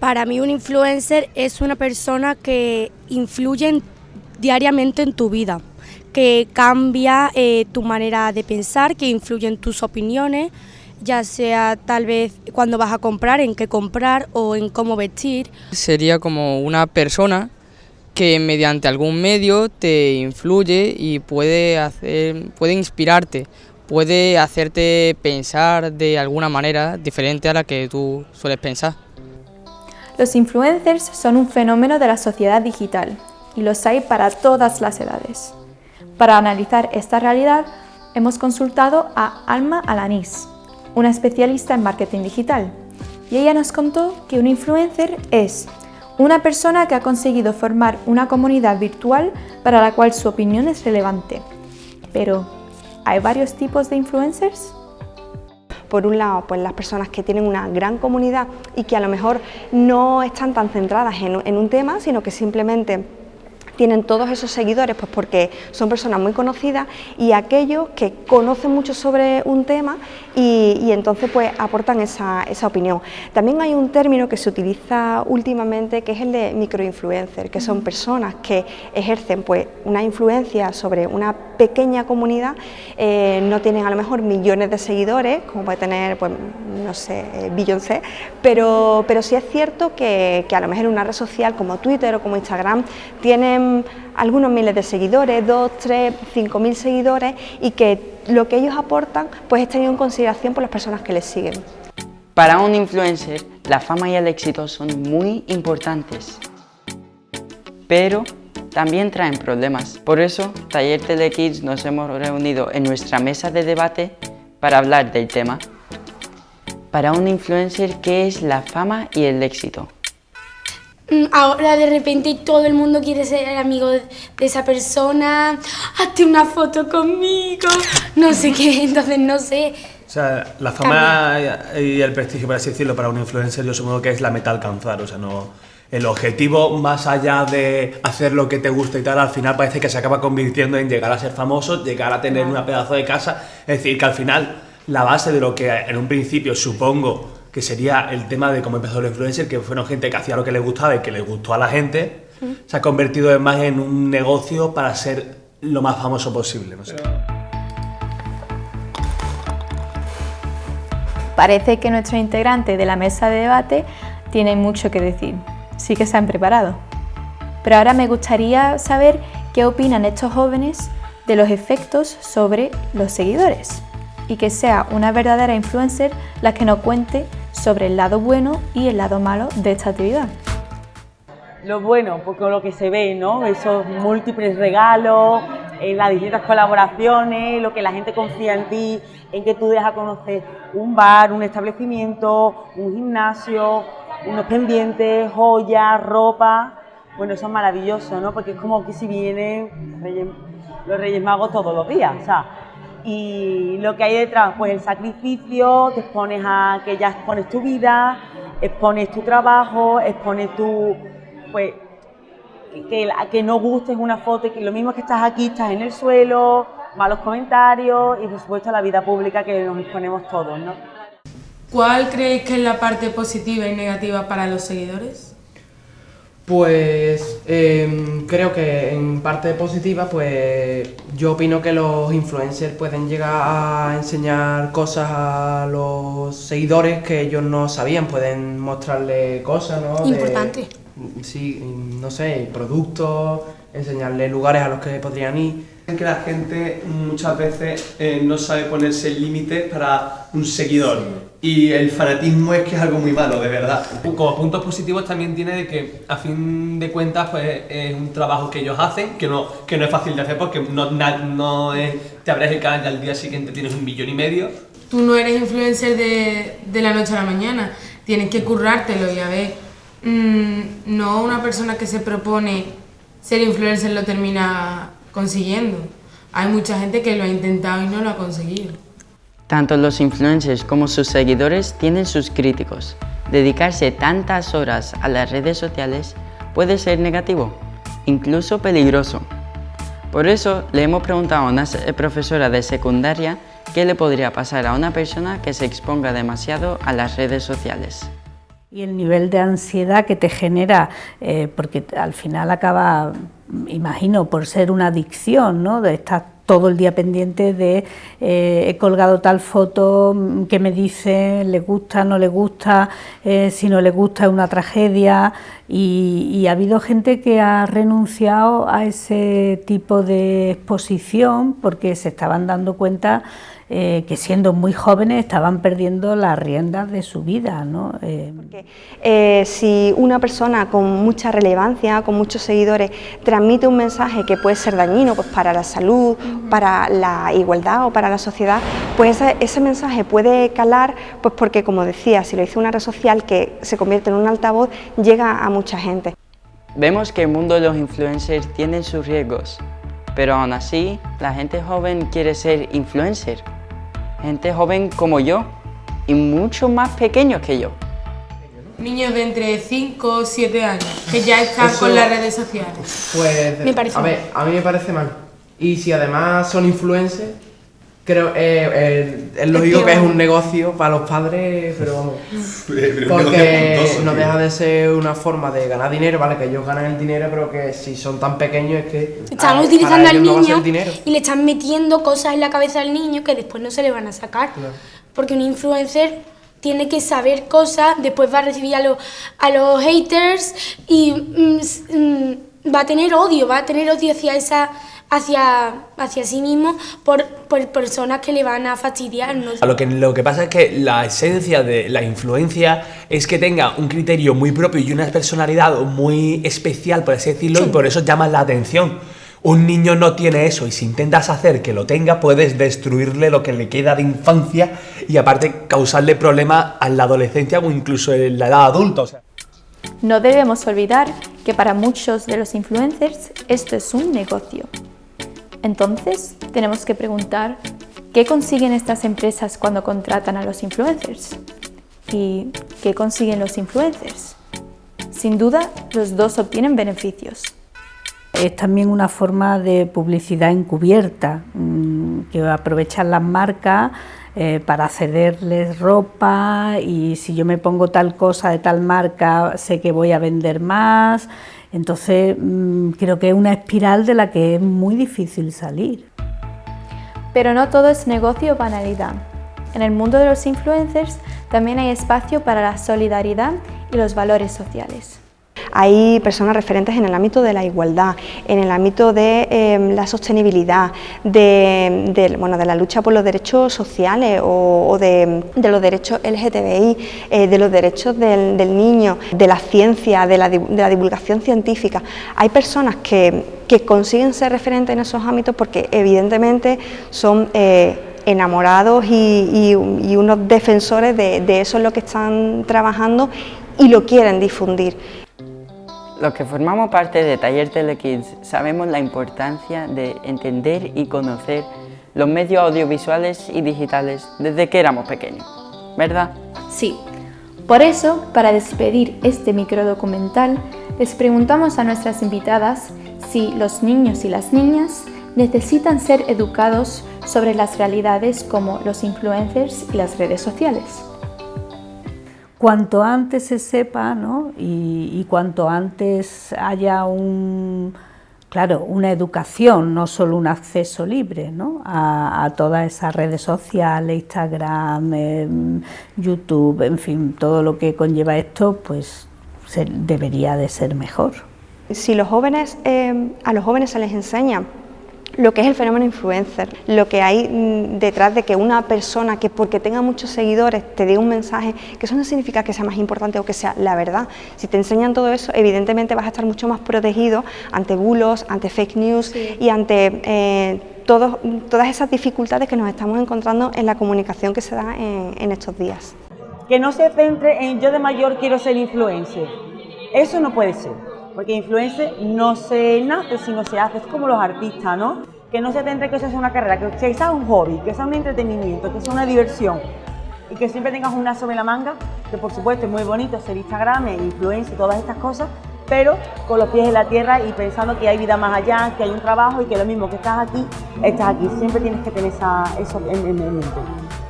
Para mí un influencer es una persona que influye diariamente en tu vida, que cambia eh, tu manera de pensar, que influye en tus opiniones, ya sea tal vez cuando vas a comprar, en qué comprar o en cómo vestir. Sería como una persona que mediante algún medio te influye y puede, hacer, puede inspirarte, puede hacerte pensar de alguna manera diferente a la que tú sueles pensar. Los influencers son un fenómeno de la sociedad digital y los hay para todas las edades. Para analizar esta realidad, hemos consultado a Alma Alanís, una especialista en marketing digital, y ella nos contó que un influencer es una persona que ha conseguido formar una comunidad virtual para la cual su opinión es relevante. Pero, ¿hay varios tipos de influencers? Por un lado, pues las personas que tienen una gran comunidad y que a lo mejor no están tan centradas en, un tema, sino que simplemente tienen todos esos seguidores pues porque son personas muy conocidas y aquellos que conocen mucho sobre un tema y, entonces pues aportan esa, opinión. También hay un término que se utiliza últimamente que es el de microinfluencer, que son personas que ejercen pues una influencia sobre una pequeña comunidad, eh, no tienen a lo mejor millones de seguidores, como puede tener, pues no sé, eh, Beyoncé, pero, pero sí es cierto que, que a lo mejor en una red social como Twitter o como Instagram tienen algunos miles de seguidores, dos, tres, cinco mil seguidores y que lo que ellos aportan pues es tenido en consideración por las personas que les siguen. Para un influencer, la fama y el éxito son muy importantes, pero también traen problemas. Por eso, Taller Telekids nos hemos reunido en nuestra mesa de debate para hablar del tema. Para un influencer, ¿qué es la fama y el éxito? Mm, ahora de repente todo el mundo quiere ser amigo de, esa persona, hazte una foto conmigo, no sé qué, entonces no sé. O sea, la fama y el prestigio, por así decirlo, para un influencer yo supongo que es la meta alcanzar, o sea, no... El objetivo, más allá de hacer lo que te gusta y tal, al final parece que se acaba convirtiendo en llegar a ser famoso, llegar a tener una pedazo de casa, es decir, que al final la base de lo que en un principio supongo que sería el tema de cómo empezó el influencer, que fueron gente que hacía lo que les gustaba y que les gustó a la gente, se ha convertido más en un negocio para ser lo más famoso posible. Parece que nuestros integrantes de la mesa de debate tienen mucho que decir, sí que se han preparado. Pero ahora me gustaría saber qué opinan estos jóvenes de los efectos sobre los seguidores y que sea una verdadera influencer la que nos cuente sobre el lado bueno y el lado malo de esta actividad. Lo bueno, porque lo que se ve, ¿no? Esos múltiples regalos, eh, las distintas colaboraciones, lo que la gente confía en ti, en que tú dejas conocer un bar, un establecimiento, un gimnasio, unos pendientes, joyas, ropa. Bueno, eso es maravilloso, ¿no? Porque es como que si vienen los Reyes Magos todos los días, o sea, y lo que hay detrás, pues el sacrificio, te expones a que ya expones tu vida, expones tu trabajo, expones tu, pues, que, que no gustes una foto, que lo mismo que estás aquí, estás en el suelo, malos comentarios y por supuesto la vida pública que nos exponemos todos, ¿no? ¿Cuál creéis que es la parte positiva y negativa para los seguidores? Pues em, creo que en parte positiva, pues yo opino que los influencers pueden llegar a enseñar cosas a los seguidores que ellos no sabían, pueden mostrarle cosas, ¿no? Importante. sí, no sé, productos, enseñarle lugares a los que podrían ir que la gente muchas veces eh, no sabe ponerse límites para un seguidor y el fanatismo es que es algo muy malo, de verdad. Como puntos positivos también tiene de que a fin de cuentas pues es un trabajo que ellos hacen, que no, que no es fácil de hacer porque no, no es, te abres el canal y al día siguiente tienes un millón y medio. Tú no eres influencer de, de la noche a la mañana, tienes que currártelo y a ver, mmm, no una persona que se propone ser influencer lo termina consiguiendo. Hay mucha gente que lo ha intentado y no lo ha conseguido. Tanto los influencers como sus seguidores tienen sus críticos. Dedicarse tantas horas a las redes sociales puede ser negativo, incluso peligroso. Por eso le hemos preguntado a una profesora de secundaria qué le podría pasar a una persona que se exponga demasiado a las redes sociales. Y el nivel de ansiedad que te genera, eh, porque al final acaba, imagino, por ser una adicción, ¿no? De estar todo el día pendiente de eh, he colgado tal foto, mm, que me dice, le gusta, no le gusta, eh, si no le gusta es una tragedia y, ha habido gente que ha renunciado a ese tipo de exposición porque se estaban dando cuenta eh, que siendo muy jóvenes estaban perdiendo las riendas de su vida. ¿no? Eh, eh, si una persona con mucha relevancia, con muchos seguidores, transmite un mensaje que puede ser dañino pues, para la salud, para la igualdad o para la sociedad, pues ese, mensaje puede calar, pues porque como decía, si lo dice una red social que se convierte en un altavoz, llega a mucha gente. Vemos que el mundo de los influencers tiene sus riesgos, pero aún así la gente joven quiere ser influencer gente joven como yo y mucho más pequeños que yo. Niños de entre 5 o 7 años que ya están con las redes sociales. Pues, me parece a ver, a mí me parece mal. Y si además son influencers, Creo, eh, eh, es lógico que es un negocio para los padres, pero porque no deja de ser una forma de ganar dinero, ¿vale? Que ellos ganan el dinero, pero que si son tan pequeños es que... Están utilizando al niño y le están metiendo cosas en la cabeza al niño que después no se le van a sacar. Porque un influencer tiene que saber cosas, después va a recibir a, los, a los haters y mm, mm, va a tener odio, va a tener odio hacia esa hacia, hacia sí mismo por, por, personas que le van a fastidiar. Lo, que, lo que pasa es que la esencia de la influencia es que tenga un criterio muy propio y una personalidad muy especial, por así decirlo, y por eso llama la atención. Un niño no tiene eso y si intentas hacer que lo tenga puedes destruirle lo que le queda de infancia y aparte causarle problemas en la adolescencia o incluso en la edad adulta. No debemos olvidar que para muchos de los influencers esto es un negocio. Entonces, tenemos que preguntar, ¿qué consiguen estas empresas cuando contratan a los influencers? ¿Y qué consiguen los influencers? Sin duda, los dos obtienen beneficios. Es también una forma de publicidad encubierta, mm, que aprovechan las marcas eh, para cederles ropa y si yo me pongo tal cosa de tal marca sé que voy a vender más, entonces mm, creo que es una espiral de la que es muy difícil salir. Pero no todo es negocio o banalidad. En el mundo de los influencers también hay espacio para la solidaridad y los valores sociales. Hay personas referentes en el ámbito de la igualdad, en el ámbito de em, la sostenibilidad, de, bueno, de la lucha por los derechos sociales o, de, los derechos LGTBI, eh, de los derechos del, niño, de la ciencia, de la, divulgación científica. Hay personas que, consiguen ser referentes en esos ámbitos porque evidentemente son... Eh, enamorados y, unos defensores de, de eso en lo que están trabajando y lo quieren difundir. Los que formamos parte de Taller Telekids sabemos la importancia de entender y conocer los medios audiovisuales y digitales desde que éramos pequeños, ¿verdad? Sí. Por eso, para despedir este microdocumental, les preguntamos a nuestras invitadas si los niños y las niñas necesitan ser educados sobre las realidades como los influencers y las redes sociales cuanto antes se sepa ¿no? y, cuanto antes haya un, claro, una educación, no solo un acceso libre ¿no? a, todas esas redes sociales, Instagram, em, YouTube, en fin, todo lo que conlleva esto, pues debería de ser mejor. Si los jóvenes, em, a los jóvenes se les enseña lo que es el fenómeno influencer, lo que hay mm, detrás de que una persona que porque tenga muchos seguidores te dé un mensaje, que eso no significa que sea más importante o que sea la verdad. Si te enseñan todo eso, evidentemente vas a estar mucho más protegido ante bulos, ante fake news y ante eh, todas esas dificultades que nos estamos encontrando en la comunicación que se da en, en estos días. Que no se centre en yo de mayor quiero ser influencer. Eso no puede ser. Porque influencer no se nace, sino se hace, es como los artistas, ¿no? Que no se centre que eso sea una carrera, que sea un hobby, que sea un entretenimiento, que sea una diversión y que siempre tengas un sobre la manga, que por supuesto es muy bonito ser Instagram, influencer y todas estas cosas, pero con los pies en la tierra y pensando que hay vida más allá, que hay un trabajo y que lo mismo que estás aquí, estás aquí. Siempre tienes que tener eso en, en mente.